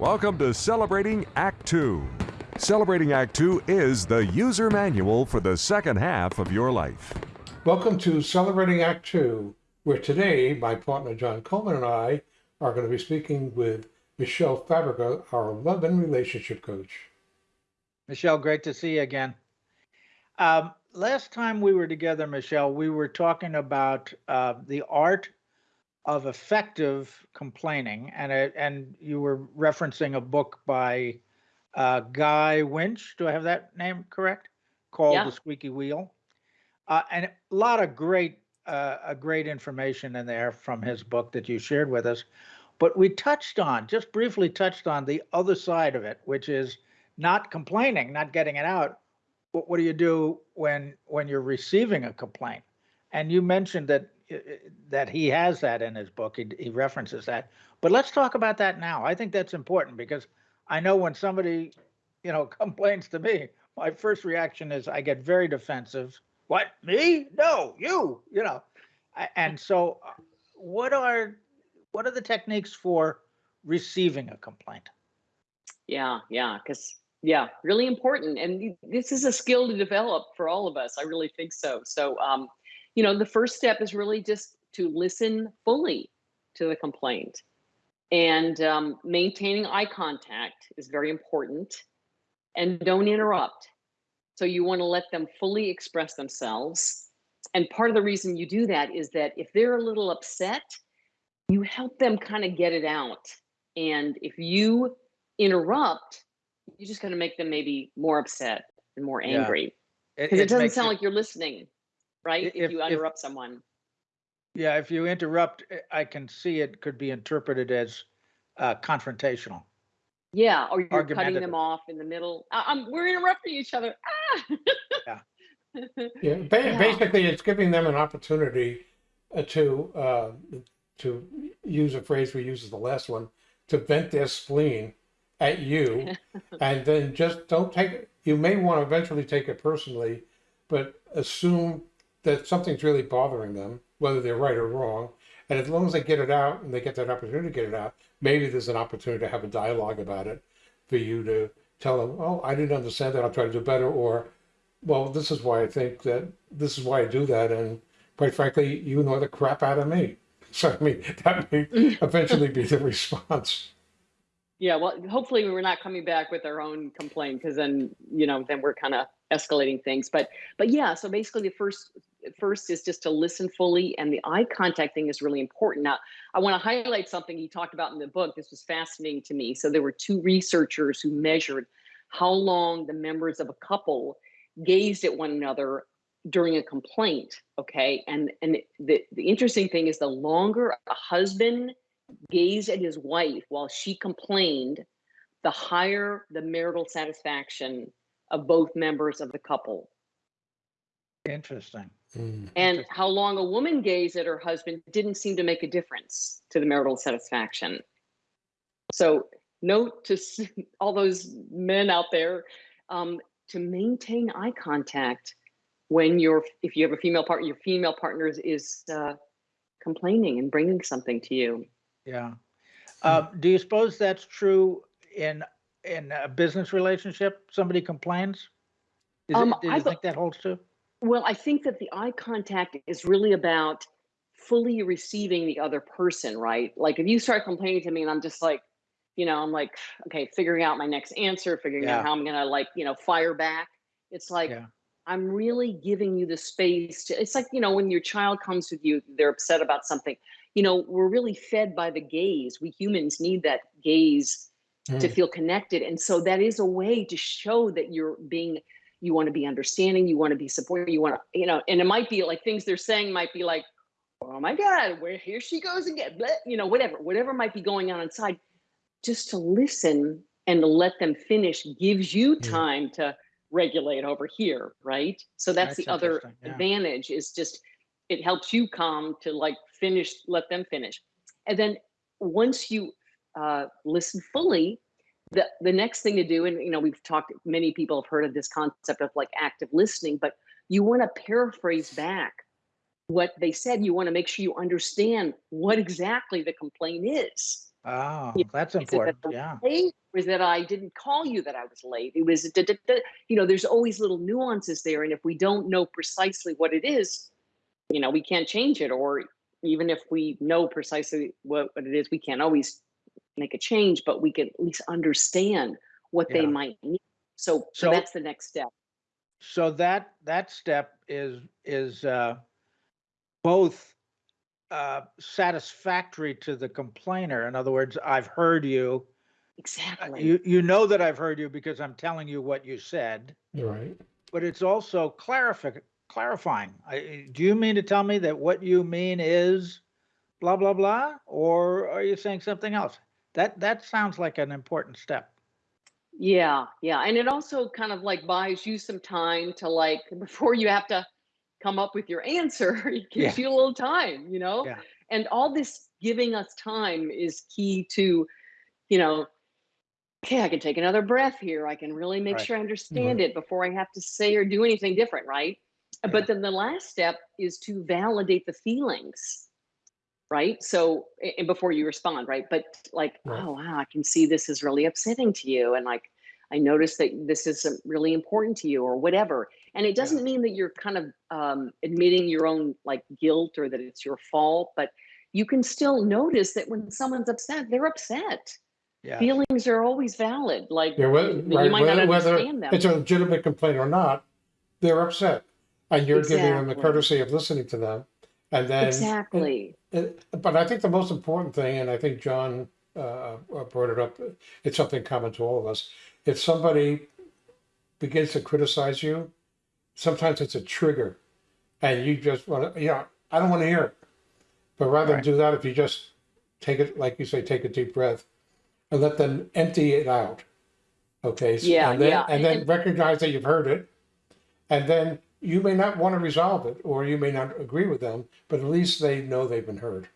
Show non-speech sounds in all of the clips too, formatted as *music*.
Welcome to Celebrating Act Two. Celebrating Act Two is the user manual for the second half of your life. Welcome to Celebrating Act Two, where today my partner John Coleman and I are going to be speaking with Michelle Fabrica, our love and relationship coach. Michelle, great to see you again. Um, last time we were together, Michelle, we were talking about uh, the art of effective complaining, and it, and you were referencing a book by uh, Guy Winch. Do I have that name correct? Called Yeah. The Squeaky Wheel, uh, and a lot of great uh, great information in there from his book that you shared with us. But we touched on just briefly touched on the other side of it, which is not complaining, not getting it out. What, what do you do when when you're receiving a complaint? And you mentioned that that he has that in his book. He, he references that. But let's talk about that now. I think that's important because I know when somebody, you know, *laughs* complains to me, my first reaction is I get very defensive. What me? No, you. You know, and so uh, what are what are the techniques for receiving a complaint? Yeah, yeah, because yeah, really important. And this is a skill to develop for all of us. I really think so. So, um, you know, the first step is really just to listen fully to the complaint, and um, maintaining eye contact is very important. And don't interrupt. So you want to let them fully express themselves. And part of the reason you do that is that if they're a little upset, you help them kind of get it out. And if you interrupt, you're just going to make them maybe more upset and more angry because it, doesn't makes sound like you're listening, right? If, if- you if- interrupt someone. Yeah, if you interrupt, eh, I can see it could be interpreted as uh, confrontational. Yeah, or you're cutting them off in the middle. I, I'm, we're interrupting each other. Ah! Yeah, ba- Yeah. basically, it's giving them an opportunity uh, to uh, to use a phrase we used as the last one to vent their spleen at you, *laughs* and then just don't take it. You may want to eventually take it personally, but assume that something's really bothering them, whether they're right or wrong. And as long as they get it out and they get that opportunity to get it out, maybe there's an opportunity to have a dialogue about it for you to tell them, oh, I didn't understand that. I'll try to do better. Or, well, this is why I think that this is why I do that. And quite frankly, you know the crap out of me. *laughs* So, I mean, that may *laughs* eventually be the response. Yeah, well, hopefully we're not coming back with our own complaint because then, you know, then we're kind of escalating things. But but yeah, so basically the first first is just to listen fully and the eye contact thing is really important. Now, I want to highlight something he talked about in the book. This was fascinating to me. So there were two researchers who measured how long the members of a couple gazed at one another during a complaint, okay? And and the the interesting thing is the longer a husband gazed at his wife while she complained, the higher the marital satisfaction of both members of the couple. Interesting. Mm. And how long a woman gazed at her husband didn't seem to make a difference to the marital satisfaction. So, note to *laughs* all those men out there um, to maintain eye contact when you're, if you have a female partner, your female partner is, uh, complaining and bringing something to you. Yeah. Uh, do you suppose that's true in in a business relationship? Somebody complains. Is Um, it, do I you be- think that holds true? Well, I think that the eye contact is really about fully receiving the other person, right? Like if you start complaining to me and I'm just like, you know, I'm like, *sighs* okay, figuring out my next answer, figuring Yeah. out how I'm gonna like, you know, fire back. It's like Yeah. I'm really giving you the space to it's like, you know, when your child comes with you, they're upset about something. You know, we're really fed by the gaze. We humans need that gaze to Mm. feel connected. And so that is a way to show that you're being, you want to be understanding, you want to be supportive, you want to, you know, and it might be like things they're saying might be like, oh my God, where here she goes again, blah, you know, whatever, whatever might be going on inside. Just to listen and to let them finish gives you Yeah. time to regulate over here, right? So that's, That's the other yeah. advantage is just it helps you calm to like finish, let them finish. And then once you uh, listen fully, the the next thing to do, and you know, we've talked. Many people have heard of this concept of like active listening, but you want to paraphrase back what they said. You want to make sure you understand what exactly the complaint is. Oh, that's Is it that important. Yeah. late? Was that I didn't call you that I was late? It was, da, da, da. you know, there's always little nuances there. And if we don't know precisely what it is, you know, we can't change it. Or even if we know precisely what, what it is, we can't always make a change, but we can at least understand what they might need. So, so So- that's the next step. So that that step is is uh, both uh, satisfactory to the complainer. In other words, I've heard you. Uh, Exactly. You you know that I've heard you because I'm telling you what you said. Right. But it's also clarifi- clarifying. I, do you mean to tell me that what you mean is blah blah blah, or are you saying something else? That that sounds like an important step. Yeah, yeah. And it also kind of like buys you some time to like *laughs* before you have to come up with your answer, *laughs* it gives you a little time, you know? Yeah. And all this giving us time is key to, you know, okay, I can take another breath here. I can really make Right. sure I mm-hmm. understand it before I have to say or do anything different, right? Yeah. But then the last step is to validate the feelings. Right. So, and before you respond, right? But like, Right. oh, wow, I can see this is really upsetting to you. And like, I noticed that this is um, really important to you or whatever. And it doesn't mean that you're kind of um, admitting your own like guilt or that it's your fault, but you can still notice that when someone's upset, they're upset. Yeah. Feelings are always valid. Like Yeah, whether, you right, might not whether, whether understand them. it's a legitimate complaint or not, they're upset. And you're giving them the courtesy of listening to them. And then, exactly. and- but I think the most important thing, and I think John uh, uh, brought it up, it's something common to all of us. If somebody begins to criticize you, sometimes it's a trigger. And you just want to, you know, I don't want to hear it. But rather Right. than do that, if you just take it, like you say, take a deep breath and let them empty it out. Okay. so- Yeah, and then, yeah, And then and- recognize that you've heard it. And then you may not want to resolve it or you may not agree with them, but at least they know they've been heard.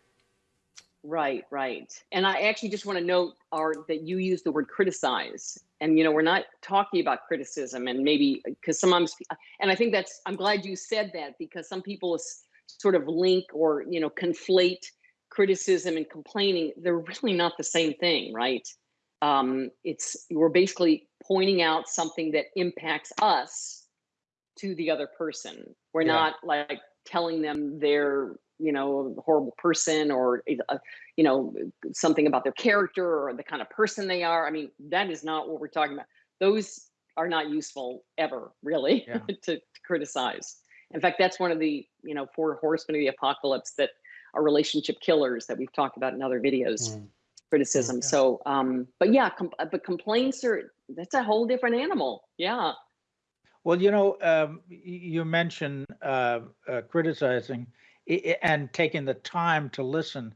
Right, right. And I actually just want to note Art that you use the word criticize. And you know, we're not talking about criticism and maybe because sometimes and I think that's I'm glad you said that because some people sort of link or you know conflate criticism and complaining. They're really not the same thing, right? Um, it's we're basically pointing out something that impacts us to the other person. We're Yeah. not like telling them they're you know a horrible person or a, you know something about their character or the kind of person they are i mean that is not what we're talking about those are not useful ever really Yeah. *laughs* to, to criticize in fact that's one of the you know four horsemen of the apocalypse that are relationship killers that we've talked about in other videos Mm. criticism Yeah. so um but yeah com- but complaints are that's a whole different animal yeah Well, you know, um, you mentioned uh, uh, criticizing i- i- and taking the time to listen.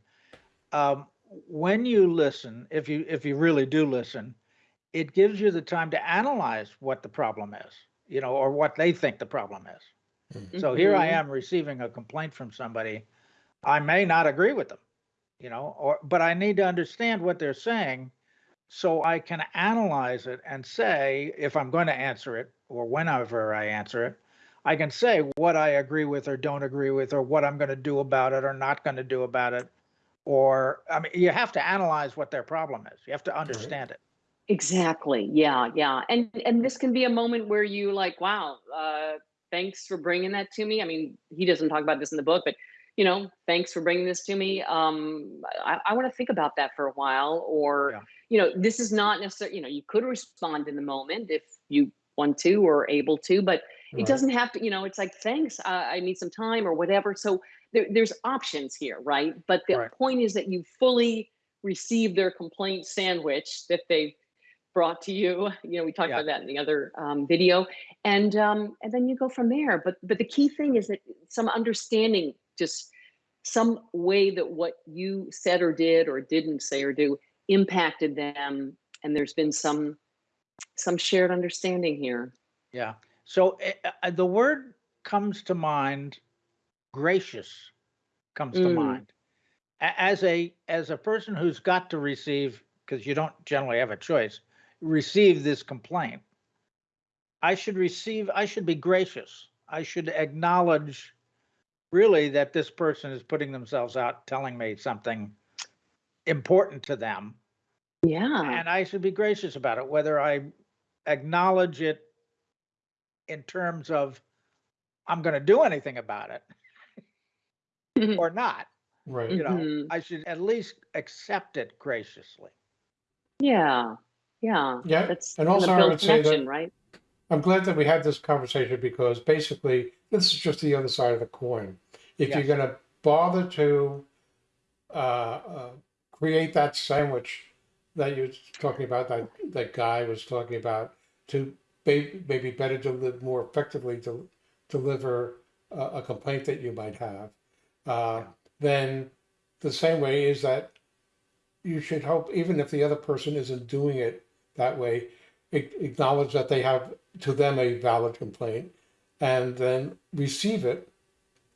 Um, when you listen, if you if you really do listen, it gives you the time to analyze what the problem is, you know, or what they think the problem is. So here I Mhm. am receiving a complaint from somebody. I may not agree with them, you know, or but I need to understand what they're saying so I can analyze it and say if I'm going to answer it or whenever I answer it, I can say what I agree with or don't agree with or what I'm going to do about it or not going to do about it. Or I mean, you have to analyze what their problem is. You have to understand it. Exactly. Yeah, yeah. And and this can be a moment where you like, wow, uh, thanks for bringing that to me. I mean, he doesn't talk about this in the book, but you know, thanks for bringing this to me. Um, I, I want to think about that for a while. Or, Yeah. you know, this is not necessarily, you know, you could respond in the moment if you want to or able to, but it doesn't have to, you know, it's like, thanks, uh, I need some time or whatever. So there, there's options here, right? But the Right. point is that you fully receive their complaint sandwich that they've brought to you. *laughs* You know, we talked Yeah. about that in the other um, video, and um, and then you go from there. But but the key thing is that some understanding, just some way that what you said or did or didn't say or do impacted them, and there's been some some shared understanding here. Yeah. So uh, uh, the word comes to mind, gracious comes to Mm. mind. A- As a as a person who's got to receive, because you don't generally have a choice, receive this complaint. I should receive, I should be gracious. I should acknowledge really that this person is putting themselves out telling me something important to them. Yeah. And I should be gracious about it, whether I acknowledge it in terms of I'm going to do anything about it *laughs* or not. Right. You know, Mhm. I should at least accept it graciously. Yeah. Yeah. Yeah, That's and also I would say that, right? I'm glad that we had this conversation because basically this is just the other side of the coin. If you're going to bother to uh, uh, create that sandwich that you're talking about, that that guy was talking about, to maybe better to live more effectively to deliver a, a complaint that you might have, uh, then the same way is that you should hope, even if the other person isn't doing it that way, acknowledge that they have to them a valid complaint and then receive it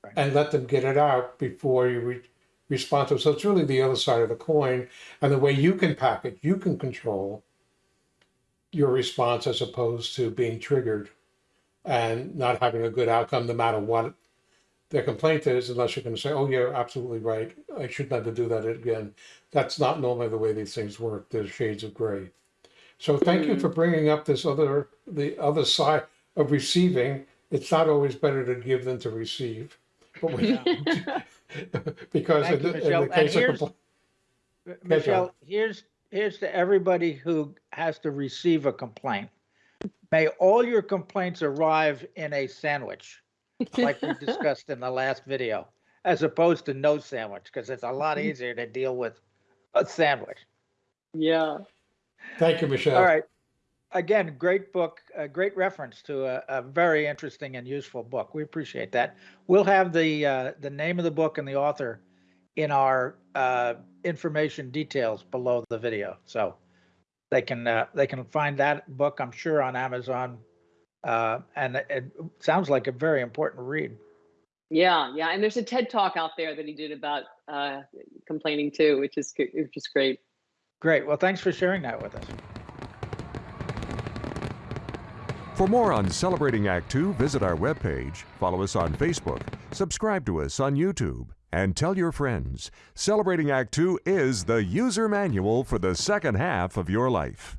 Right. and let them get it out before you re- respond to it. So it's really the other side of the coin. And the way you can package, you can control your response as opposed to being triggered and not having a good outcome no matter what their complaint is, unless you're going to say, oh, you're absolutely right. I should never do that again. That's not normally the way these things work. There's shades of gray. So thank you for mm. bringing up this other, the other side of receiving. It's not always better to give than to receive. But we, *laughs* *laughs* because Thank in you, the, in the case of here's- compl- Michelle, here's, here's to everybody who has to receive a complaint. May all your complaints arrive in a sandwich, like we *laughs* discussed in the last video, as opposed to no sandwich, because it's a lot mm-hmm. easier to deal with a sandwich. Yeah. thank you, Michelle. All right. Again, great book, a great reference to a, a very interesting and useful book. We appreciate that. We'll have the, uh, the name of the book and the author in our, uh, information details below the video. So they can, uh, they can find that book, I'm sure, on Amazon. Uh, and it, it sounds like a very important read. Yeah. Yeah. And there's a TED talk out there that he did about uh, complaining too, which is which is great. Great. Well, thanks for sharing that with us. For more on Celebrating Act Two, visit our webpage, follow us on Facebook, subscribe to us on YouTube, and tell your friends. Celebrating Act Two is the user manual for the second half of your life.